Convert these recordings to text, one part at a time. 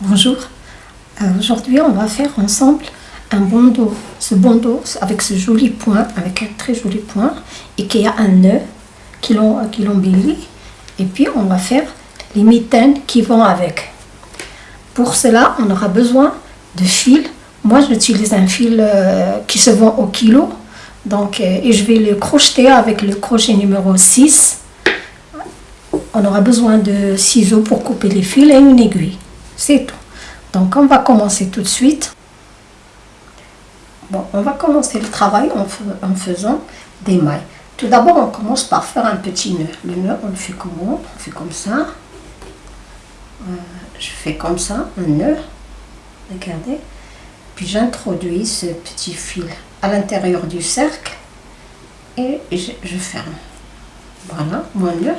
Bonjour, Euh, aujourd'hui on va faire ensemble un bandeau. Ce bandeau avec ce joli point, avec un très joli point et qui a un nœud qui l'em- qui l'embellit. Et puis on va faire les mitaines qui vont avec. Pour cela on aura besoin de fil. Moi j'utilise un fil euh, qui se vend au kilo. Donc, euh, et je vais le crocheter avec le crochet numéro 6. On aura besoin de ciseaux pour couper les fils et une aiguille. C'est tout. Donc on va commencer tout de suite. Bon, on va commencer le travail en, fais- en faisant des mailles. Tout d'abord, on commence par faire un petit nœud. Le nœud, on le fait comment? On fait comme ça. Euh, je fais comme ça, un nœud. Regardez. Puis j'introduis ce petit fil à l'intérieur du cercle et je, je ferme. Voilà, mon nœud.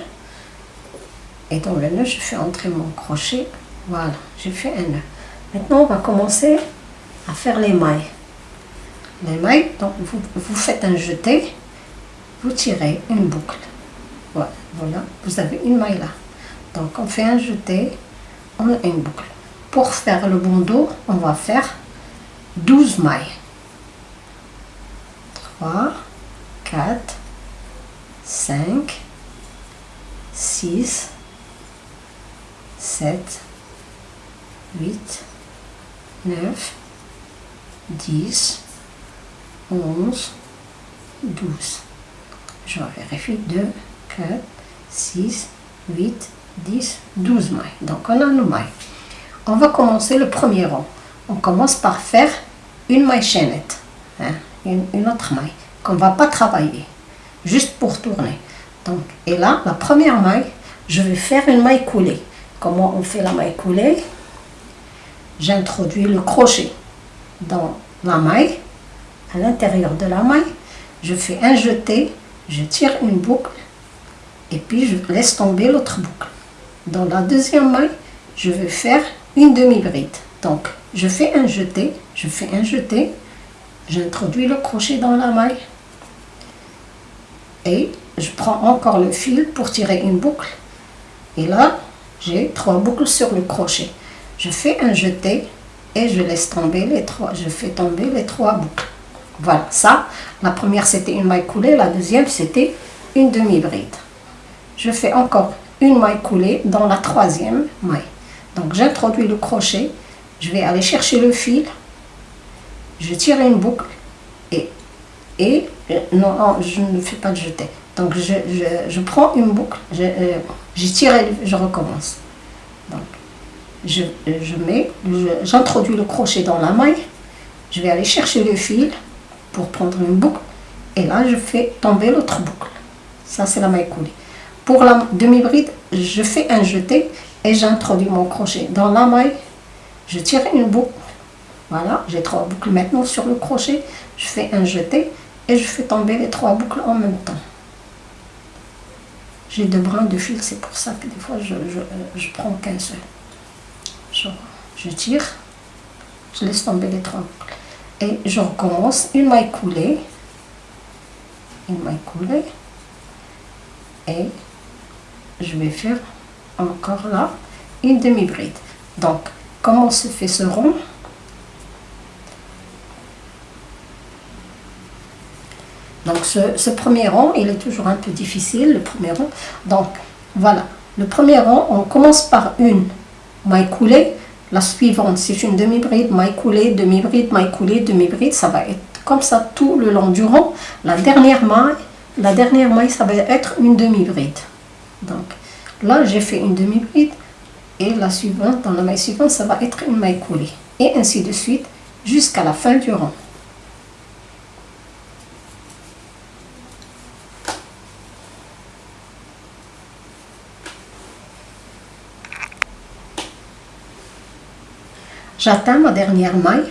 Et dans le nœud, je fais entrer mon crochet. Voilà, j'ai fait un nœud. Maintenant, on va commencer à faire les mailles. Les mailles, donc vous, vous faites un jeté, vous tirez une boucle. Voilà, voilà, vous avez une maille là. Donc on fait un jeté, on a une boucle. Pour faire le bandeau, on va faire 12 mailles. 3, 4, 5, 6, 7, 8, 9, 10, 11, 12. Je vérifie 2, 4, 6, 8, 10, 12 mailles. Donc on a nos mailles. On va commencer le premier rang. On commence par faire une maille chaînette, hein, une, autre maille qu'on va pas travailler, juste pour tourner. Donc, et là, la première maille, je vais faire une maille coulée. Comment on fait la maille coulée? J'introduis le crochet dans la maille, à l'intérieur de la maille, je fais un jeté, je tire une boucle et puis je laisse tomber l'autre boucle. Dans la deuxième maille, je vais faire une demi-bride. Donc, je fais un jeté, je fais un jeté, j'introduis le crochet dans la maille et je prends encore le fil pour tirer une boucle. Et là, j'ai trois boucles sur le crochet. Je fais un jeté et je laisse tomber les trois, je fais tomber les trois boucles. Voilà, ça, la première c'était une maille coulée, la deuxième c'était une demi-bride. Je fais encore une maille coulée dans la troisième maille. Donc j'introduis le crochet, je vais aller chercher le fil, je tire une boucle et, euh, non, je ne fais pas de jeté. Donc je, prends une boucle, je, euh, je tire et je recommence. Je, je mets, j'introduis le crochet dans la maille, je vais aller chercher le fil pour prendre une boucle et là je fais tomber l'autre boucle. Ça c'est la maille coulée. Pour la demi-bride, je fais un jeté et j'introduis mon crochet dans la maille, je tire une boucle. Voilà, j'ai trois boucles maintenant sur le crochet, je fais un jeté et je fais tomber les trois boucles en même temps. J'ai deux brins de fil, c'est pour ça que des fois je, je, je prends qu'un seul. Je, tire, je laisse tomber les boucles. Et je recommence une maille coulée, une maille coulée, et je vais faire encore là une demi-bride. Donc, comment se fait ce rond? Donc, ce, ce premier rond, il est toujours un peu difficile, le premier rond. Donc, voilà. Le premier rond, on commence par une maille coulée. La suivante, c'est une demi-bride, maille coulée, demi-bride, maille coulée, demi-bride. Ça va être comme ça tout le long du rond. La dernière maille, la dernière maille, ça va être une demi-bride. Donc, là, j'ai fait une demi-bride. Et la suivante, dans la maille suivante, ça va être une maille coulée. Et ainsi de suite, jusqu'à la fin du rond. J'atteins ma dernière maille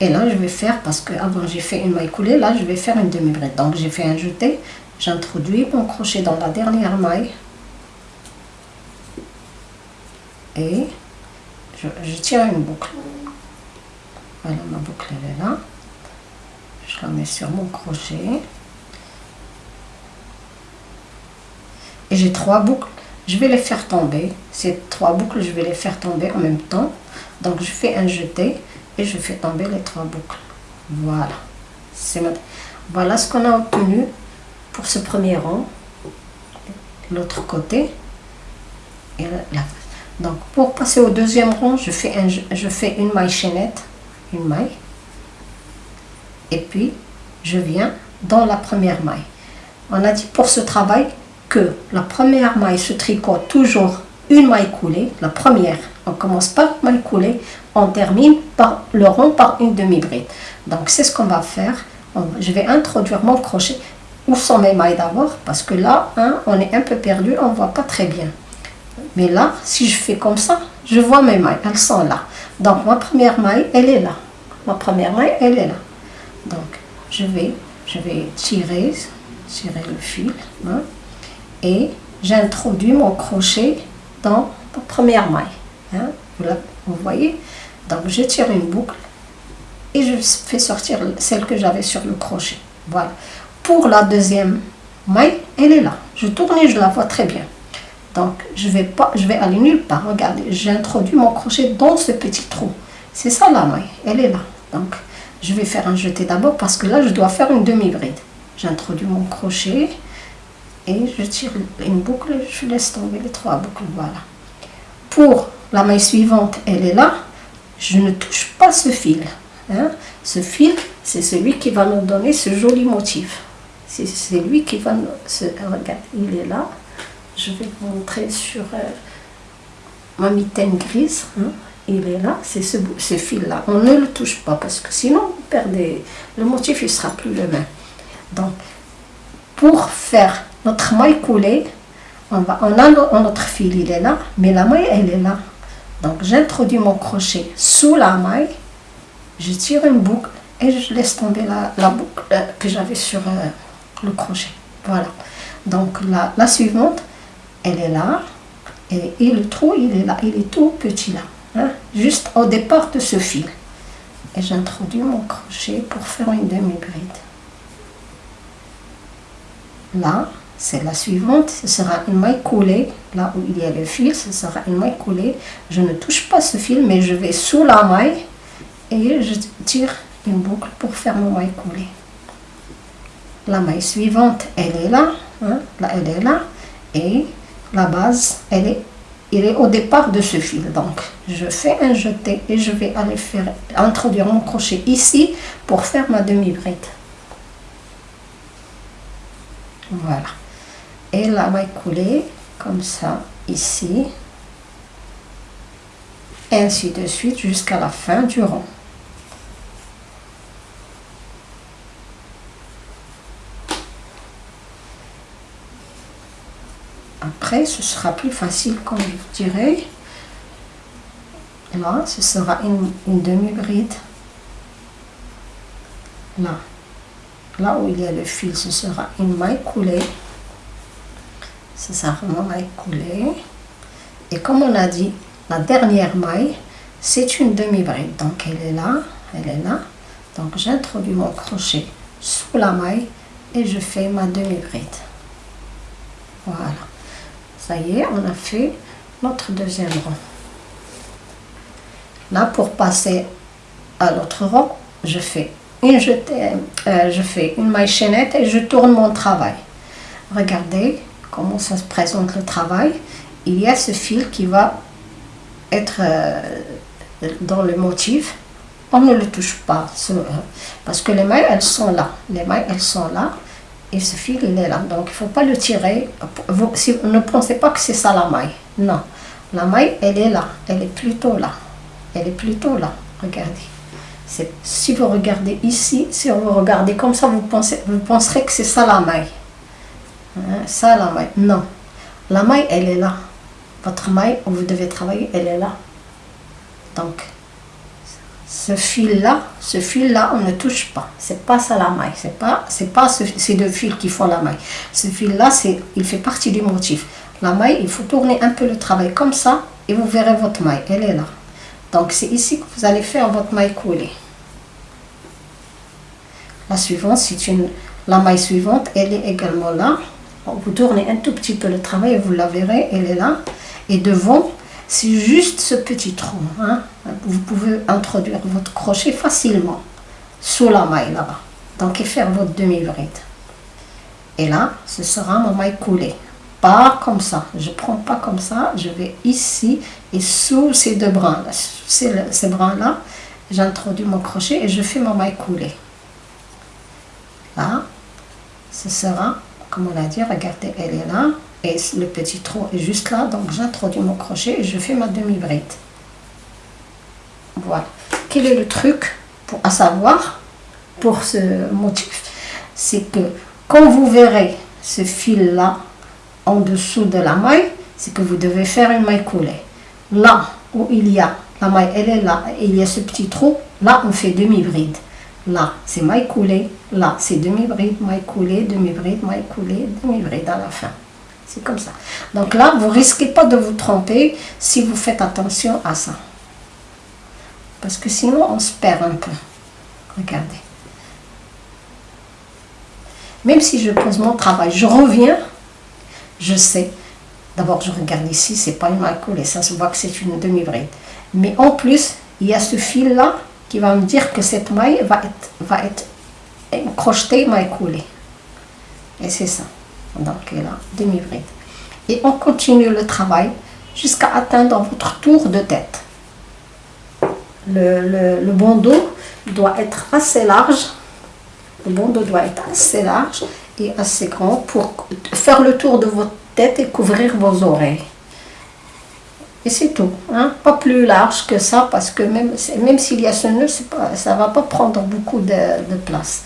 et là je vais faire, parce que avant j'ai fait une maille coulée, là je vais faire une demi-bride. Donc j'ai fait un jeté, j'introduis mon crochet dans la dernière maille et je, je tire une boucle. Voilà, ma boucle elle est là. Je la mets sur mon crochet. Et j'ai trois boucles. Je vais les faire tomber. Ces trois boucles, je vais les faire tomber en même temps. Donc je fais un jeté et je fais tomber les trois boucles. Voilà. Voilà ce qu'on a obtenu pour ce premier rang. L'autre côté. Et là. Donc pour passer au deuxième rang, je fais, un, je fais une maille chaînette. Une maille. Et puis je viens dans la première maille. On a dit pour ce travail que la première maille se tricote toujours une maille coulée, la première, on commence par maille coulée, on termine par le rond par une demi-bride. Donc c'est ce qu'on va faire. Je vais introduire mon crochet. Où sont mes mailles d'abord? Parce que là, hein, on est un peu perdu, on voit pas très bien. Mais là, si je fais comme ça, je vois mes mailles, elles sont là. Donc ma première maille, elle est là. Ma première maille, elle est là. Donc je vais, je vais tirer, tirer le fil. Hein, et j'introduis mon crochet dans la première maille. Hein, vous, voyez? Donc je tire une boucle et je fais sortir celle que j'avais sur le crochet. Voilà. Pour la deuxième maille, elle est là. Je tourne et je la vois très bien. Donc je vais pas, je vais aller nulle part. Regardez, j'introduis mon crochet dans ce petit trou. C'est ça la maille, elle est là. Donc je vais faire un jeté d'abord parce que là je dois faire une demi-bride. J'introduis mon crochet et je tire une boucle, je laisse tomber les trois boucles, voilà. Pour la maille suivante, elle est là, je ne touche pas ce fil. Hein. Ce fil, c'est celui qui va nous donner ce joli motif. C'est lui qui va nous... regarde, il est là. Je vais vous montrer sur euh, ma mitaine grise. Hein. Il est là, c'est ce, ce fil-là. On ne le touche pas parce que sinon, vous perdez... Le motif, il sera plus le même. Donc, pour faire notre maille coulée, on, va, on a notre fil, il est là, mais la maille, elle est là. Donc j'introduis mon crochet sous la maille, je tire une boucle et je laisse tomber la, boucle euh, que j'avais sur euh, le crochet. Voilà. Donc la, la, suivante, elle est là, et, le trou, il est là, il est tout petit là, hein, juste au départ de ce fil. Et j'introduis mon crochet pour faire une demi-bride. Là, c'est la suivante, ce sera une maille coulée, là où il y a le fil, ce sera une maille coulée. Je ne touche pas ce fil, mais je vais sous la maille et je tire une boucle pour faire mon maille coulée. La maille suivante, elle est là, hein, là elle est là, et la base, elle est, il est au départ de ce fil. Donc, je fais un jeté et je vais aller faire, introduire mon crochet ici pour faire ma demi-bride. Voilà et la maille coulée comme ça ici. Ainsi de suite jusqu'à la fin du rond après ce sera plus facile comme je vous dirais. Là ce sera une, une demi bride là. Là où il y a le fil ce sera une maille coulée sera vraiment maille coulée. Et comme on a dit, la dernière maille, c'est une demi-bride. Donc elle est là, elle est là. Donc j'introduis mon crochet sous la maille et je fais ma demi-bride. Voilà. Ça y est, on a fait notre deuxième rang. Là, pour passer à l'autre rang, je fais une jetée, euh, je fais une maille chaînette et je tourne mon travail. Regardez, comment ça se présente le travail, il y a ce fil qui va être euh, dans le motif. On ne le touche pas, euh, parce que les mailles, elles sont là. Les mailles, elles sont là, et ce fil, il est là. Donc, il ne faut pas le tirer. Vous, si, ne pensez pas que c'est ça la maille. Non. La maille, elle est là. Elle est plutôt là. Elle est plutôt là. Regardez. Si vous regardez ici, si vous regardez comme ça, vous, pensez, vous penserez que c'est ça la maille. Hein, ça, la maille. Non. La maille, elle est là. Votre maille où vous devez travailler, elle est là. Donc, ce fil-là, ce fil-là, on ne touche pas. C'est pas ça la maille. C'est pas, c'est pas ces deux fils qui font la maille. Ce fil-là, c'est, il fait partie du motif. La maille, il faut tourner un peu le travail comme ça et vous verrez votre maille. Elle est là. Donc, c'est ici que vous allez faire votre maille coulée. La suivante, c'est une, la maille suivante, elle est également là vous tournez un tout petit peu le travail vous la verrez, elle est là. Et devant, c'est juste ce petit trou. Hein. Vous pouvez introduire votre crochet facilement sous la maille là-bas. Donc, et faire votre demi-bride. Et là, ce sera ma maille coulée. Pas comme ça. Je prends pas comme ça. Je vais ici et sous ces deux brins là, ces, brins là, j'introduis mon crochet et je fais ma maille coulée. Là, ce sera, comme on l'a dit, regardez, elle est là et le petit trou est juste là. Donc, j'introduis mon crochet et je fais ma demi-bride. Voilà. Quel est le truc pour, à savoir pour ce motif? C'est que quand vous verrez ce fil là en dessous de la maille, c'est que vous devez faire une maille coulée. Là où il y a la maille, elle est là, il y a ce petit trou, là on fait demi-bride. Là, c'est maille coulée, là, c'est demi-bride, maille coulée, demi-bride, maille coulée, demi-bride à la fin. C'est comme ça. Donc là, vous risquez pas de vous tromper si vous faites attention à ça. Parce que sinon, on se perd un peu. Regardez. Même si je pose mon travail, je reviens, je sais. D'abord, je regarde ici, c'est pas une maille coulée, ça se voit que c'est une demi-bride. Mais en plus, il y a ce fil-là qui va me dire que cette maille va être, va être crochetée, maille coulée. Et c'est ça. Donc là, demi-bride. Et on continue le travail jusqu'à atteindre votre tour de tête. Le, le, le bandeau doit être assez large. Le bandeau doit être assez large et assez grand pour faire le tour de votre tête et couvrir vos oreilles. Et c'est tout. Hein? Pas plus large que ça parce que même, même s'il y a ce nœud, pas, ça ne va pas prendre beaucoup de, de place.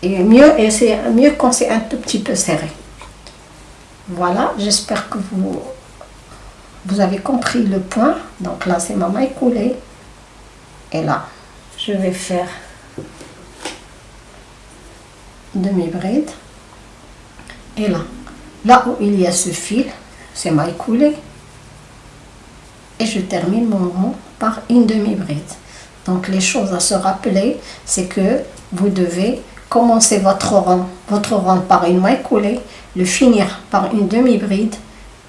Et mieux, et c'est mieux quand c'est un tout petit peu serré. Voilà, j'espère que vous, vous avez compris le point. Donc là, c'est ma maille coulée. Et là, je vais faire demi-bride. Et là, là où il y a ce fil, c'est maille coulée et je termine mon rond par une demi-bride. Donc les choses à se rappeler, c'est que vous devez commencer votre rond, votre rond par une maille coulée, le finir par une demi-bride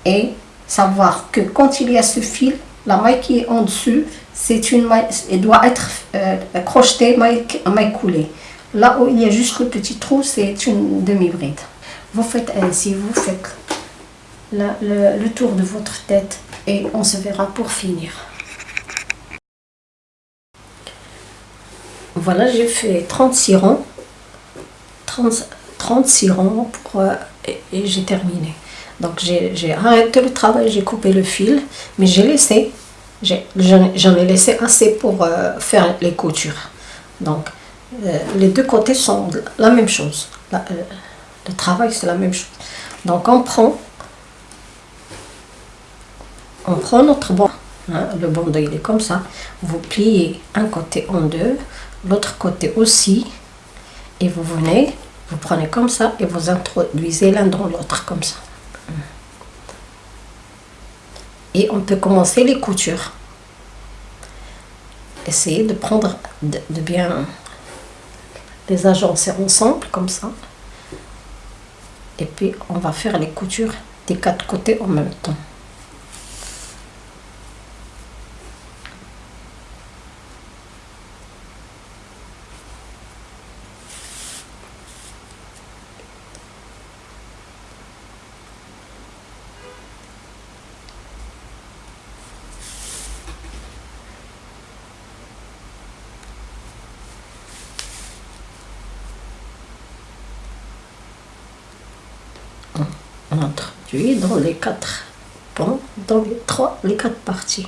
et savoir que quand il y a ce fil, la maille qui est en dessus, c'est une maille, elle doit être euh, crochetée maille, maille coulée. Là où il y a juste le petit trou, c'est une demi-bride. Vous faites ainsi, vous faites le tour de votre tête et on se verra pour finir. Voilà, j'ai fait 36 ronds, 30, 36 ronds pour, euh, et, j'ai terminé. Donc j'ai arrêté le travail, j'ai coupé le fil, mais j'ai laissé, j'en ai, laissé assez pour euh, faire les coutures. Donc euh, les deux côtés sont la même chose. le travail c'est la même chose. Donc on prend on prend notre bandeau, hein, le bandeau il est comme ça, vous pliez un côté en deux, l'autre côté aussi, et vous venez, vous prenez comme ça et vous introduisez l'un dans l'autre comme ça. Et on peut commencer les coutures. Essayez de prendre, de, de bien les agencer ensemble comme ça. Et puis on va faire les coutures des quatre côtés en même temps. Introduit dans les quatre ponts, dans les trois, les quatre parties.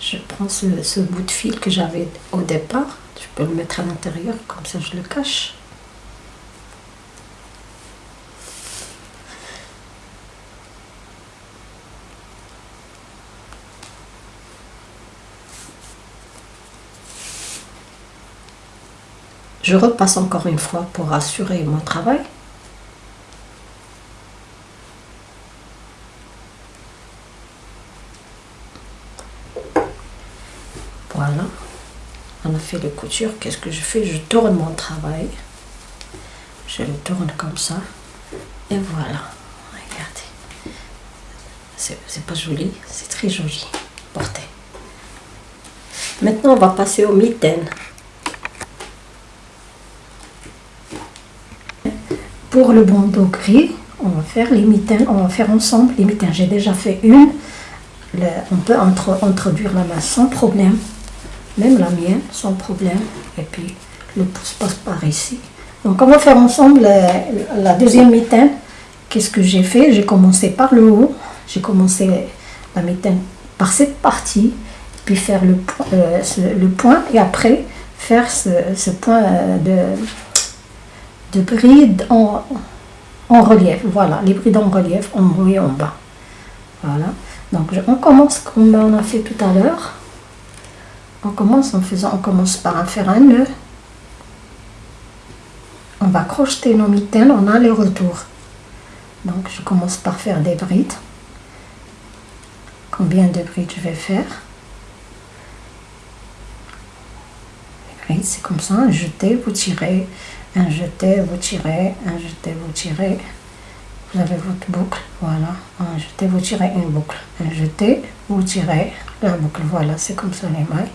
Je prends ce, ce bout de fil que j'avais au départ, je peux le mettre à l'intérieur, comme ça je le cache. Je repasse encore une fois pour assurer mon travail. Voilà. on a fait les coutures, qu'est-ce que je fais? Je tourne mon travail. Je le tourne comme ça. Et voilà. Regardez. C'est pas joli, c'est très joli. Porté. Maintenant, on va passer aux mitaines. Pour le bandeau gris, on va faire les mitaines, on va faire ensemble les mitaines. J'ai déjà fait une. on peut introduire la main sans problème même la mienne, sans problème. Et puis le pouce passe par ici. Donc on va faire ensemble la, deuxième mitaine. Qu'est-ce que j'ai fait? J'ai commencé par le haut. J'ai commencé la mitaine par cette partie, puis faire le, euh, point et après faire ce, point euh, de, de bride en, relief. Voilà, les brides en relief en haut et en bas. Voilà. Donc on commence comme on a fait tout à l'heure. On commence en faisant, on commence par faire un nœud. On va crocheter nos mitaines en aller-retour. Donc je commence par faire des brides. Combien de brides je vais faire? Les brides, c'est comme ça, jeté, vous tirez, un jeté, vous tirez, un jeté, vous tirez. Vous avez votre boucle, voilà. Un jeté, vous tirez une boucle. Un jeté, vous tirez la boucle. Voilà, c'est comme ça les mailles.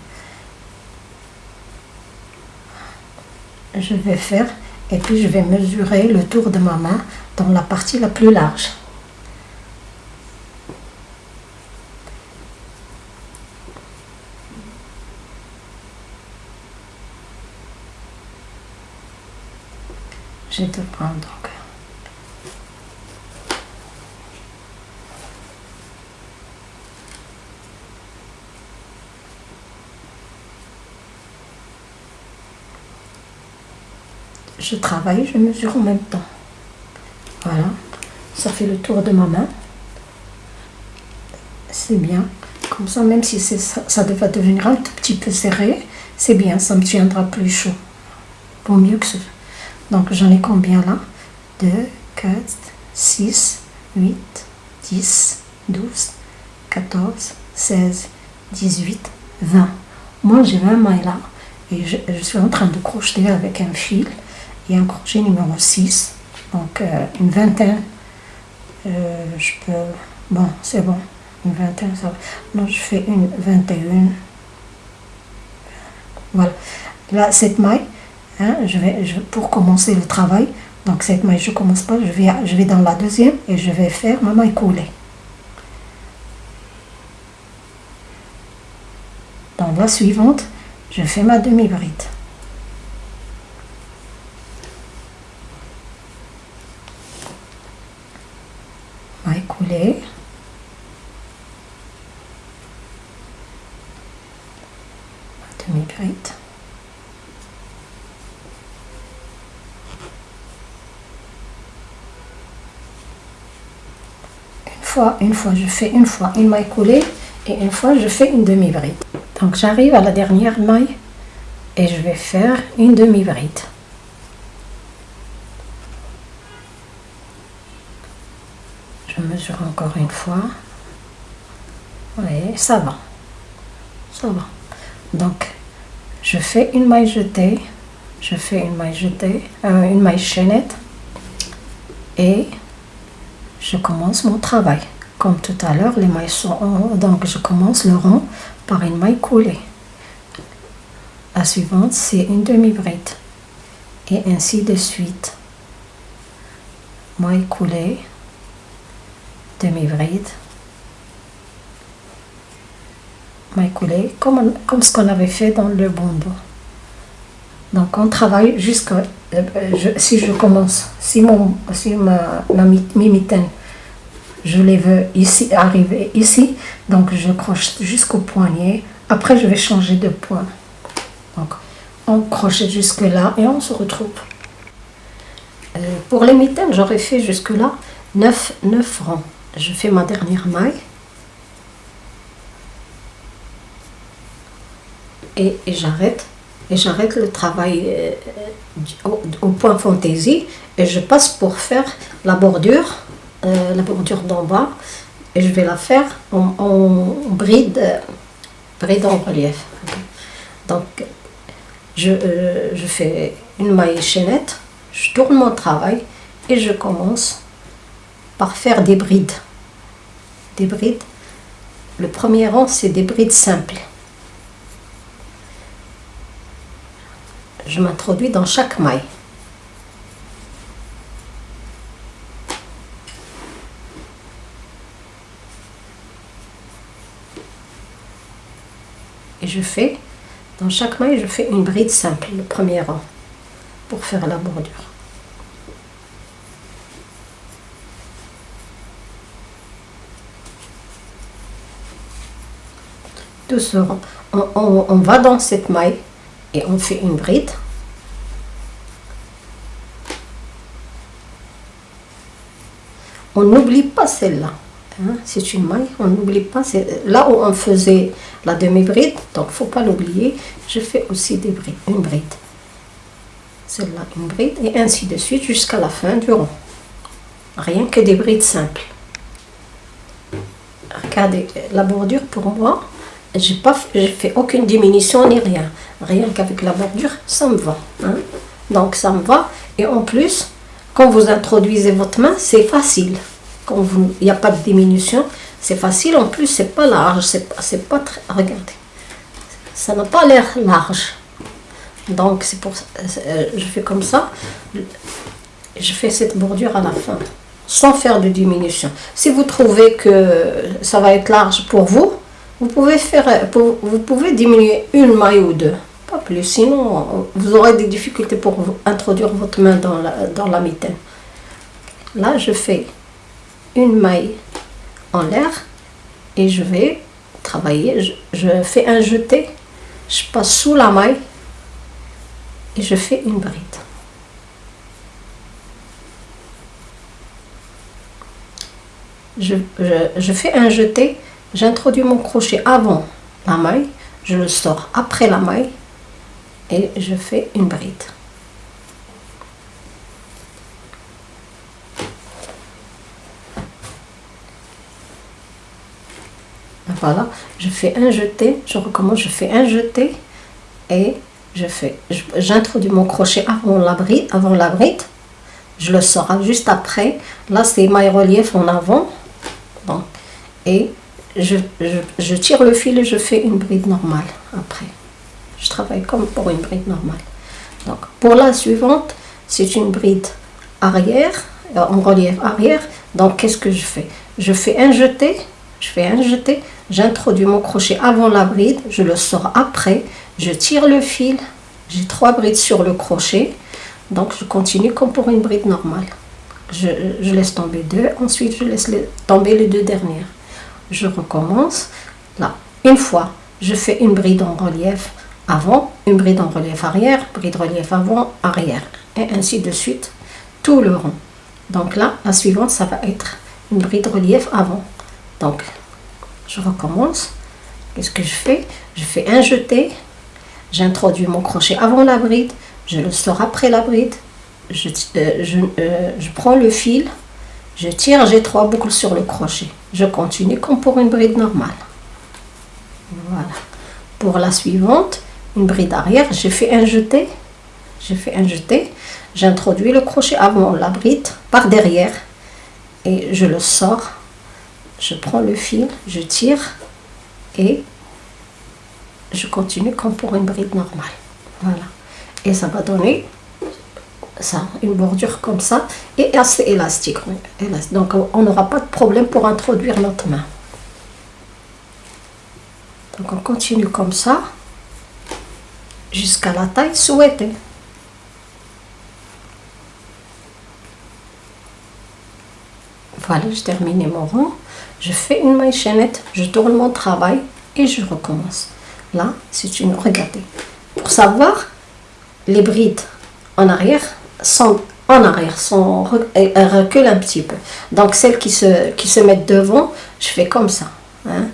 je vais faire et puis je vais mesurer le tour de ma main dans la partie la plus large. Je vais te prendre donc je travaille, je mesure en même temps. Voilà, ça fait le tour de ma main. C'est bien. Comme ça, même si ça, ça devrait devenir un tout petit peu serré, c'est bien, ça me tiendra plus chaud. Pour mieux que ce. Donc j'en ai combien là? 2, 4, 6, 8, 10, 12, 14, 16, 18, 20. Moi j'ai 20 mailles là et je, suis en train de crocheter avec un fil et un crochet numéro 6. Donc euh, une vingtaine, euh, je peux, bon c'est bon, une vingtaine, ça va. Donc je fais une 21. Voilà. Là, cette maille, hein, je vais, pour commencer le travail, donc cette maille, je commence pas, je vais, je vais dans la deuxième et je vais faire ma maille coulée. Dans la suivante, je fais ma demi-bride. couler. Demi-bride. Une une fois, je fais une fois une maille coulée et une fois je fais une demi-bride. Donc j'arrive à la dernière maille et je vais faire une demi-bride. Je mesure encore une fois. Oui, ça va. Ça va. Donc, je fais une maille jetée. Je fais une maille jetée, euh, une maille chaînette. Et je commence mon travail. Comme tout à l'heure, les mailles sont en haut. Donc, je commence le rond par une maille coulée. La suivante, c'est une demi-bride. Et ainsi de suite. Maille coulée demi-bride, maille coulée, comme, comme ce qu'on avait fait dans le bandeau. Donc on travaille jusqu'à, euh, si je commence, si, mon, si ma, ma mitaine, je les veux ici, arriver ici, donc je croche jusqu'au poignet, après je vais changer de point. Donc on crochette jusque là et on se retrouve. Euh, pour les mitaines, j'aurais fait jusque là 9, 9 rangs je fais ma dernière maille et, j'arrête et j'arrête le travail euh, au, point fantaisie et je passe pour faire la bordure euh, la bordure d'en bas et je vais la faire en, bride en relief donc je, euh, je fais une maille chaînette, je tourne mon travail et je commence par faire des brides. Des brides. Le premier rang, c'est des brides simples. Je m'introduis dans chaque maille. Et je fais, dans chaque maille, je fais une bride simple, le premier rang, pour faire la bordure. Doucement, on, on va dans cette maille on fait une bride. On n'oublie pas celle-là. Hein, c'est une maille, on n'oublie pas. Là où on faisait la demi-bride, donc faut pas l'oublier, je fais aussi des brides, une bride. Celle-là, une bride, et ainsi de suite jusqu'à la fin du rond. Rien que des brides simples. Regardez, la bordure pour moi, j'ai pas fait aucune diminution ni rien. Rien qu'avec la bordure, ça me va. Hein. Donc ça me va. Et en plus, quand vous introduisez votre main, c'est facile quand il n'y a pas de diminution, c'est facile. En plus, c'est pas large, c'est pas, pas très. Regardez, ça n'a pas l'air large. Donc, c'est pour euh, je fais comme ça. Je fais cette bordure à la fin, sans faire de diminution. Si vous trouvez que ça va être large pour vous, vous pouvez faire, vous pouvez diminuer une maille ou deux, pas plus. Sinon, vous aurez des difficultés pour introduire votre main dans la, dans la mitaine. Là, je fais une maille en l'air et je vais travailler. Je, fais un jeté, je passe sous la maille et je fais une bride. Je, je fais un jeté, j'introduis mon crochet avant la maille, je le sors après la maille et je fais une bride. voilà, je fais un jeté, je recommence, je fais un jeté et je fais, j'introduis mon crochet avant la bride, avant la bride, je le sors juste après, là c'est maille relief en avant, et je, tire le fil et je fais une bride normale après. Je travaille comme pour une bride normale. Donc pour la suivante, c'est une bride arrière, euh, en relief arrière, donc qu'est-ce que je fais? Je fais un jeté, je fais un jeté, j'introduis mon crochet avant la bride, je le sors après, je tire le fil, j'ai trois brides sur le crochet, donc je continue comme pour une bride normale. Je, laisse tomber deux, ensuite je laisse tomber les deux dernières. Je recommence, là, une fois, je fais une bride en relief avant, une bride en relief arrière, bride relief avant, arrière, et ainsi de suite, tout le rond. Donc là, la suivante, ça va être une bride relief avant. Donc, je recommence. Qu'est-ce que je fais? Je fais un jeté, j'introduis mon crochet avant la bride, je le sors après la bride, je, euh, euh, je, prends le fil, je tire, j'ai trois boucles sur le crochet. Je continue comme pour une bride normale. Voilà. Pour la suivante, une bride arrière, j'ai fait un jeté, j'ai fait un jeté, j'introduis le crochet avant la bride par derrière et je le sors je prends le fil, je tire et je continue comme pour une bride normale. Voilà. Et ça va donner ça, une bordure comme ça et assez élastique. Donc on n'aura pas de problème pour introduire notre main. Donc on continue comme ça jusqu'à la taille souhaitée. Voilà, je termine mon rond je fais une maille chaînette, je tourne mon travail et je recommence. Là, c'est une... Regardez. Pour savoir, les brides en arrière sont en arrière, sont, reculent un petit peu. Donc, celles qui se, qui se mettent devant, je fais comme ça. Hein.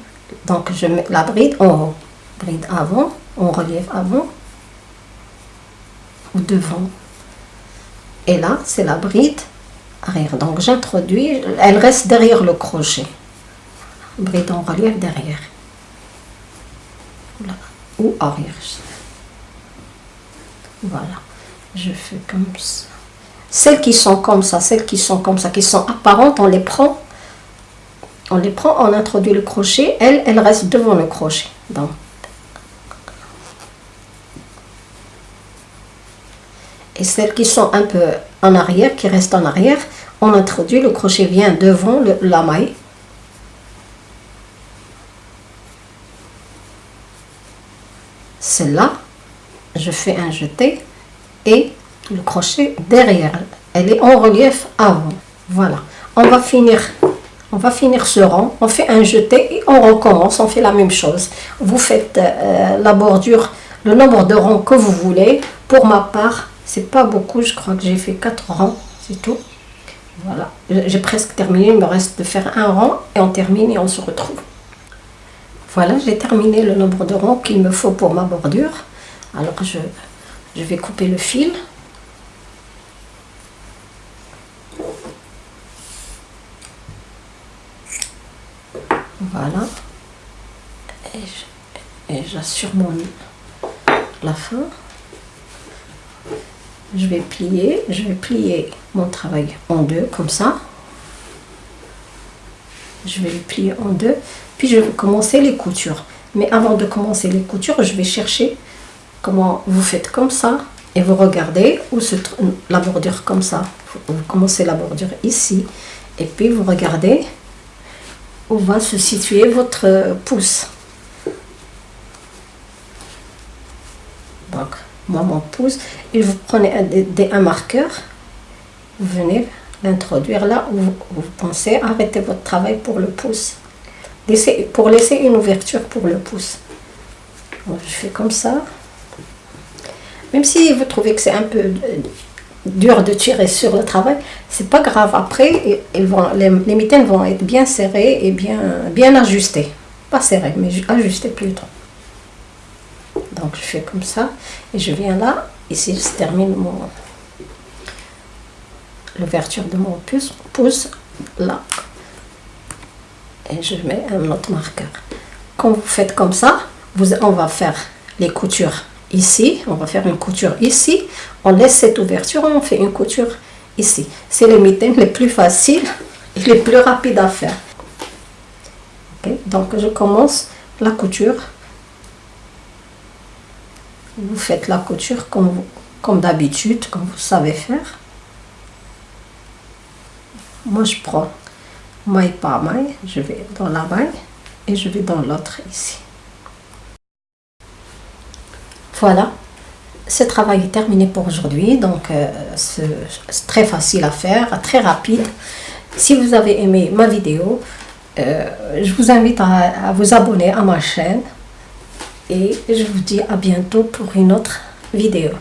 Donc, je mets la bride en haut. Bride avant, on relief avant ou devant. Et là, c'est la bride arrière. Donc, j'introduis, elle reste derrière le crochet bride en relief derrière ou arrière Voilà, je fais comme ça. Celles qui sont comme ça, celles qui sont comme ça, qui sont apparentes, on les prend, on les prend, on introduit le crochet, elles, elles restent devant le crochet. Donc, et celles qui sont un peu en arrière, qui restent en arrière, on introduit, le crochet vient devant la maille. Celle-là, je fais un jeté et le crochet derrière. Elle est en relief avant. Voilà. On va finir on va finir ce rang, on fait un jeté et on recommence, on fait la même chose. Vous faites euh, la bordure, le nombre de rangs que vous voulez. Pour ma part, c'est pas beaucoup, je crois que j'ai fait 4 rangs, c'est tout. Voilà, j'ai presque terminé, il me reste de faire un rang et on termine et on se retrouve. Voilà, j'ai terminé le nombre de rangs qu'il me faut pour ma bordure. Alors je, je vais couper le fil. Voilà. Et j'assure mon la fin. Je vais plier, je vais plier mon travail en deux comme ça. Je vais le plier en deux, puis je vais commencer les coutures. Mais avant de commencer les coutures, je vais chercher comment vous faites comme ça et vous regardez où se trouve la bordure comme ça. Vous commencez la bordure ici et puis vous regardez où va se situer votre pouce. Donc, moi, mon pouce, et vous prenez un, un marqueur, vous venez l'introduire là où vous, pensez arrêter votre travail pour le pouce. Laissez, pour laisser une ouverture pour le pouce. je fais comme ça. Même si vous trouvez que c'est un peu dur de tirer sur le travail, c'est pas grave. Après, ils vont, les, les, mitaines vont être bien serrées et bien, bien ajustées. Pas serrées, mais ajustées plutôt. Donc je fais comme ça et je viens là. Ici, je termine mon l'ouverture de mon pouce, pouce là. Et je mets un autre marqueur. Quand vous faites comme ça, vous, on va faire les coutures ici, on va faire une couture ici, on laisse cette ouverture, on fait une couture ici. C'est les mitaines les plus faciles et les plus rapides à faire. Donc je commence la couture. Vous faites la couture comme, comme d'habitude, comme vous savez faire. Moi je prends maille par maille, je vais dans la maille et je vais dans l'autre ici. Voilà, ce travail est terminé pour aujourd'hui. Donc, euh, c'est très facile à faire, très rapide. Si vous avez aimé ma vidéo, euh, je vous invite à, à vous abonner à ma chaîne. Et je vous dis à bientôt pour une autre vidéo.